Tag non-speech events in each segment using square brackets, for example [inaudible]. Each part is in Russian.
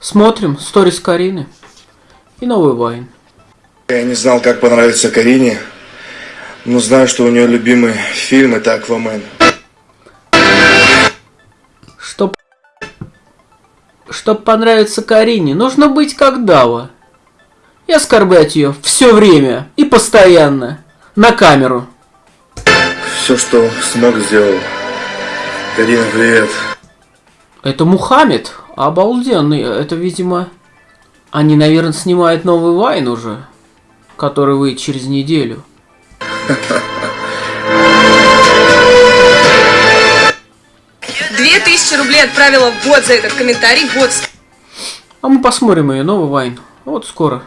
Смотрим сторис Карины и новый Вайн. Я не знал, как понравится Карине, но знаю, что у нее любимый фильм это Аквамен. Чтоб... Чтоб понравиться Карине, нужно быть как Дава. И оскорблять ее все время и постоянно. На камеру. Все, что смог, сделал. Карина, привет. Это Мухаммед? Обалденный. Это, видимо... Они, наверное, снимают новый Вайн уже. Который выйдет через неделю. Две тысячи рублей отправила в бот за этот комментарий. Вот А мы посмотрим ее новый Вайн. Вот скоро.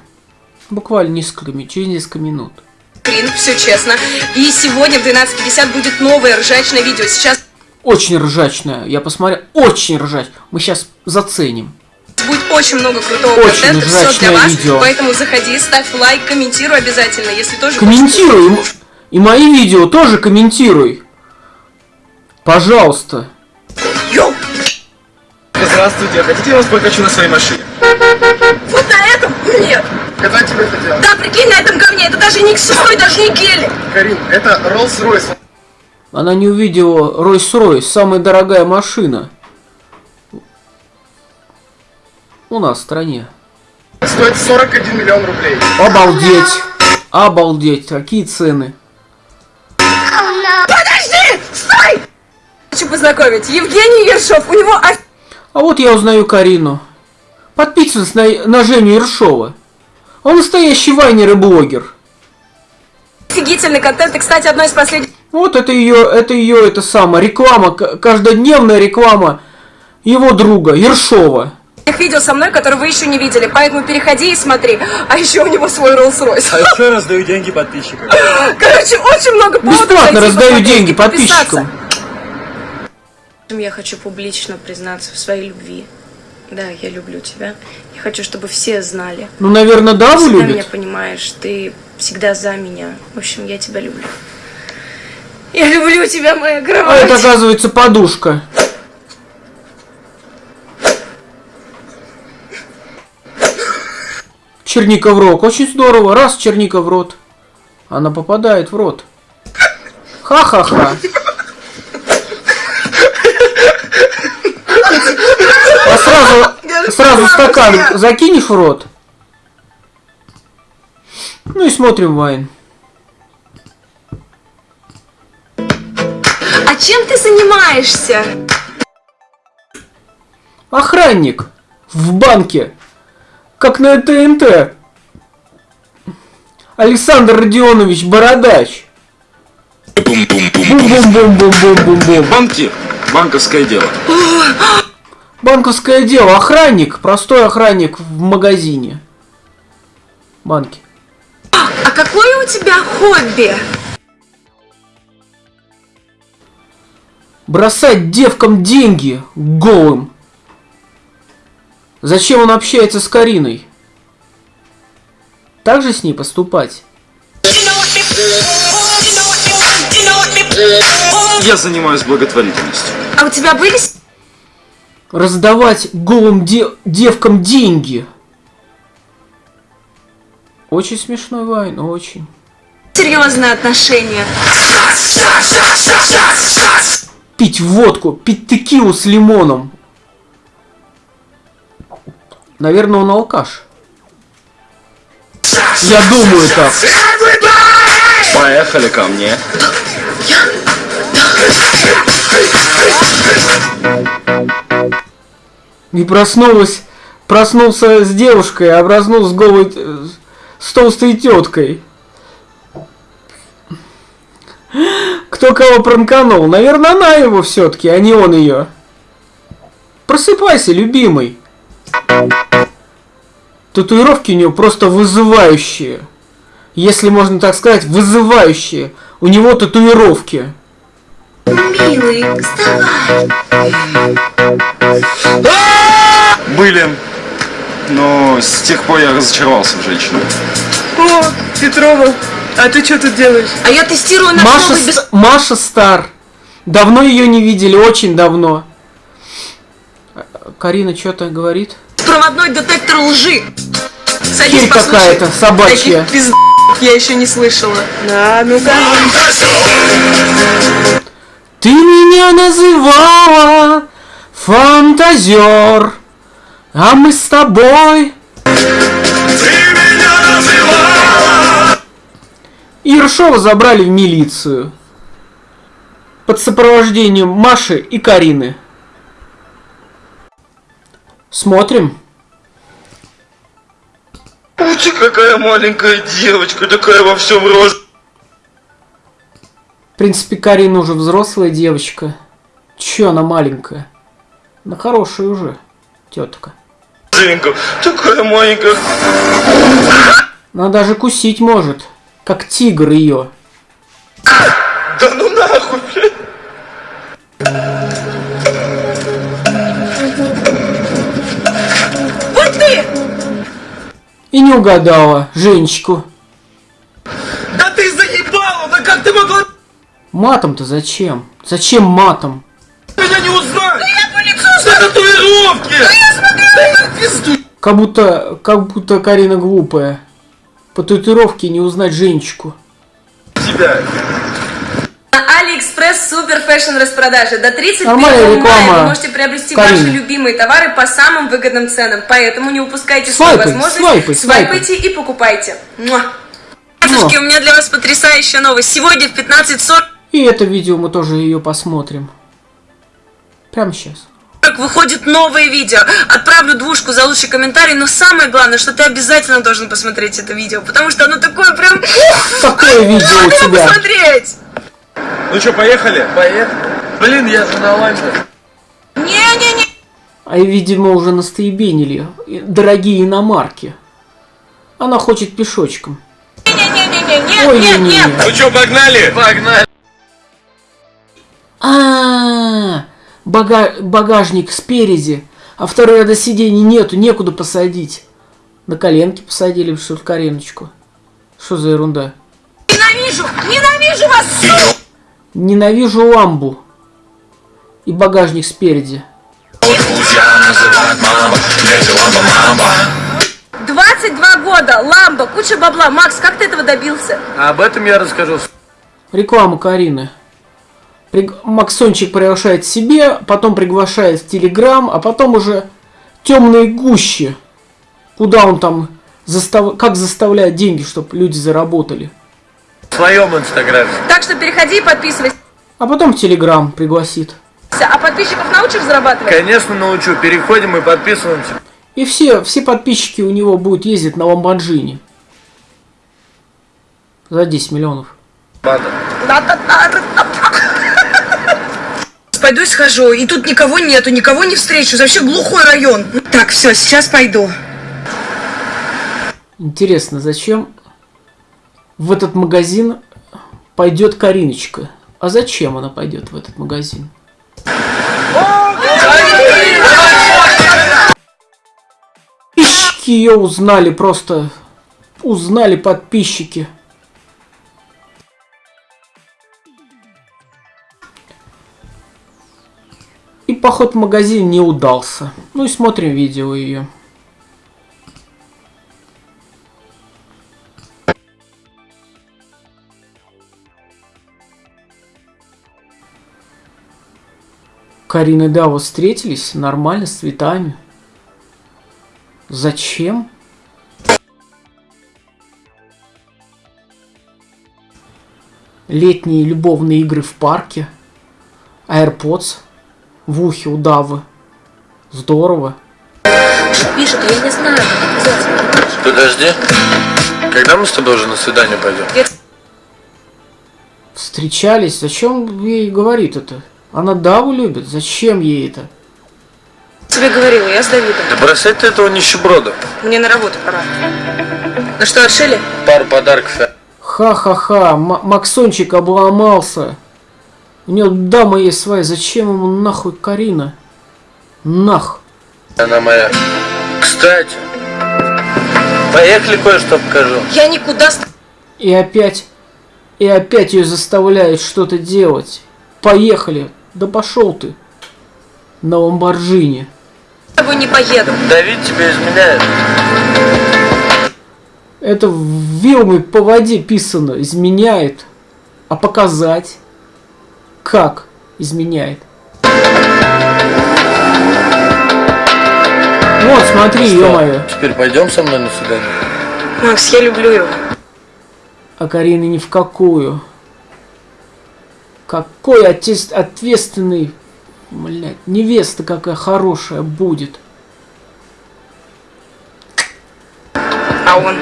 Буквально несколько, через несколько минут. скрин, все честно. И сегодня в 12.50 будет новое ржачное видео. Сейчас Очень ржачная. Я посмотрел. Очень ржач. Мы сейчас заценим. будет очень много крутого Очень контента. Все для вас. видео. Поэтому заходи, ставь лайк, комментируй обязательно. Если тоже Комментируй. И- И мои видео тоже комментируй. Пожалуйста. Йоу! Здравствуйте, хотите я вас прокачу на своей машине? Вот на этом? Нет. Когда тебе это делать? Да, прикинь, на этом говне. Это даже не ксой, даже не гели. Карин, это Rolls-Royce. Она не увидела Ройс-Ройс, самая дорогая машина. У нас в стране. Стоит 41 миллион рублей. Обалдеть. Обалдеть. Какие цены. Подожди! Стой! Хочу познакомить. Евгений Ершов. У него А вот я узнаю Карину. Подписывайтесь на, на Женю Ершова. Он настоящий вайнер и блогер. офигительный контент. И, кстати, одно из последних Вот это ее, это ее, это самое, реклама, каждодневная реклама его друга, Ершова. видео со мной, которые вы еще не видели. Поэтому переходи и смотри. А еще у него свой Rolls-Royce. А еще раздаю деньги подписчикам. [laughs] Короче, очень много поводов Бесплатно раздаю деньги подписчикам. Я хочу публично признаться в своей любви. Да, я люблю тебя. Я хочу, чтобы все знали. Ну, наверное, Ты Даву всегда меня любит. понимаешь, ты всегда за меня. В общем, я тебя люблю. Я люблю тебя, моя А кровать. это, оказывается, подушка. Черника в рот. Очень здорово. Раз черника в рот. Она попадает в рот. Ха-ха-ха. А сразу, сразу стакан закинешь в рот. Ну и смотрим Вайн. Чем ты занимаешься? Охранник в банке, как на ТНТ. Александр Родионович Бородач. Бум-бум-бум-бум-бум-бум-бум. Банки, банковское дело. Банковское дело. Охранник, простой охранник в магазине. Банки. А какое у тебя хобби? Бросать девкам деньги голым. Зачем он общается с Кариной? Так же с ней поступать? Я занимаюсь благотворительностью. А у тебя были раздавать голым де- девкам деньги. Очень смешной Вайн, очень. серьезные отношения? Пить водку, пить текилу с лимоном. Наверное, он алкаш. Я думаю так. Поехали ко мне. И проснулась, проснулся с девушкой, а проснулся с голой, э, с толстой теткой. Кто кого пранканул? Наверное, она его все-таки, а не он ее. Просыпайся, любимый. Татуировки у него просто вызывающие. Если можно так сказать, вызывающие. У него татуировки. Милый, вставай. Были. Но с тех пор я разочаровался в женщинах. О, Петрова, а ты что тут делаешь? А я тестирую наш Маша, новый. Ст- Маша Стар. Давно ее не видели, очень давно. Карина что-то говорит. Беспроводной детектор лжи. Садись, Херь какая-то собачья. Таких пизд... я еще не слышала. А, ну-ка. Ты меня называла фантазер, а мы с тобой. Ершова забрали в милицию под сопровождением Маши и Карины. Смотрим. Ути, какая маленькая девочка, такая во всем роз... В принципе, Карина уже взрослая девочка. Че она маленькая? Она хорошая уже, тетка. такая маленькая. Она даже кусить может, как тигр ее. Да ну нахуй, блядь. Вот ты! И не угадала Женечку. Да ты заебала! Да как ты могла Матом-то зачем? Зачем матом? меня не узнать? Да я по лицу За татуировки! Да я смотрю! Да я пизду! Как будто, как будто Карина глупая. По татуировке не узнать Женечку. Тебя. На Алиэкспресс супер fashion распродажи. До 31 Нормальная мая вы можете приобрести Карины. ваши любимые товары по самым выгодным ценам. Поэтому не упускайте свою возможность. свайпай, свайпай. Свайпайте и покупайте. Муа. Девушки, у меня для вас потрясающая новость. Сегодня в 15.40 И это видео мы тоже ее посмотрим. Прямо сейчас. Выходит новое видео. Отправлю двушку за лучший комментарий, но самое главное, что ты обязательно должен посмотреть это видео, потому что оно такое прям... Какое [laughs] видео у тебя? посмотреть! Ну что, поехали? Поехали. Блин, я же на лампе. Не-не-не. А видимо уже настоебенили. Дорогие иномарки. Она хочет пешочком. Не-не-не-не-не. Ой, Нет, нет. Ну что, погнали? Погнали. А, бага- багажник спереди, а второй ряда сидений нету, некуда посадить. На коленки посадили, что в Кариночку. Что за ерунда? Ненавижу! Ненавижу вас, сука! Ненавижу ламбу. И багажник спереди. 22 года, ламба, куча бабла. Макс, как ты этого добился? А об этом я расскажу. Реклама Карины. Максончик приглашает себе, потом приглашает в Телеграм, а потом уже темные гущи. Куда он там застав... как заставляет деньги, чтобы люди заработали. В своем инстаграме. Так что переходи и подписывайся. А потом в Телеграм пригласит. А подписчиков научишь зарабатывать? Конечно, научу. Переходим и подписываемся. И все, все подписчики у него будут ездить на Ламборджини. За 10 миллионов. Ладно. Пойду и схожу, и тут никого нету, никого не встречу, вообще глухой район. Так, все, сейчас пойду. Интересно, зачем в этот магазин пойдет Кариночка? А зачем она пойдет в этот магазин? Подписчики ее узнали просто. Узнали подписчики. Поход в магазин не удался. Ну и смотрим видео ее. Карина и Дава встретились нормально, с цветами. Зачем? Летние любовные игры в парке. AirPods в ухе у Давы. Здорово. Пишет, я не знаю. Подожди. Когда мы с тобой уже на свидание пойдем? Встречались. Зачем ей говорит это? Она Даву любит. Зачем ей это? Тебе говорила, я с Давидом. Да бросать ты этого нищеброда. Мне на работу пора. Ну что, отшили? Пару подарков. Ха-ха-ха, Максончик обломался. У него дама есть своя, зачем ему нахуй Карина? Нах. Она моя. Кстати. Поехали кое-что покажу. Я никуда с И опять, и опять ее заставляют что-то делать. Поехали. Да пошел ты. На Ламборджини. с тобой не поеду. Давид тебя изменяет. Это вилмой по воде писано. Изменяет. А показать? Как изменяет? Вот, смотри, ё-моё. Теперь пойдем со мной на свидание? Макс, я люблю его. А Карина ни в какую. Какой отец ответственный, блядь, невеста какая хорошая будет. А он?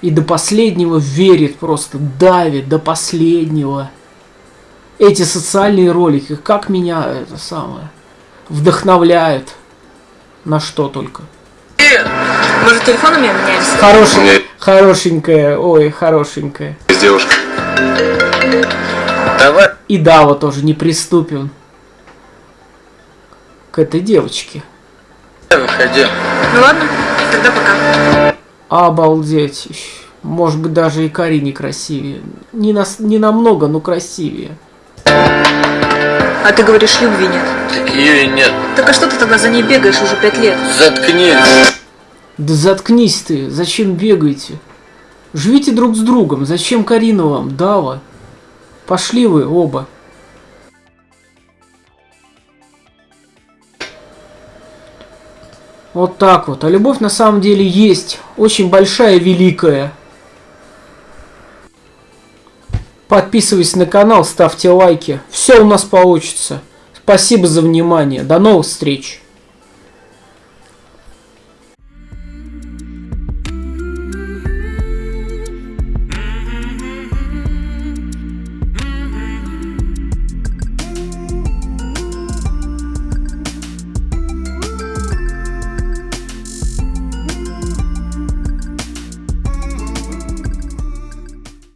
И до последнего верит просто, давит до последнего. Эти социальные ролики, как меня это самое, вдохновляют. На что только. Может, телефонами обменялись? Хорошенькая, хорошенькая, ой, хорошенькая. Девушка. Давай. И Дава тоже неприступен к этой девочке. Выходи. Ну ладно, тогда пока. Обалдеть. Может быть, даже и Карине красивее. Не, нас, не намного, но красивее. А ты говоришь, любви нет. Так ее и нет. Так а что ты тогда за ней бегаешь уже пять лет? Заткнись. Да заткнись ты, зачем бегаете? Живите друг с другом, зачем Карина вам, Дава? Пошли вы оба. Вот так вот. А любовь на самом деле есть. Очень большая, великая. Подписывайтесь на канал, ставьте лайки. Все у нас получится. Спасибо за внимание. До новых встреч.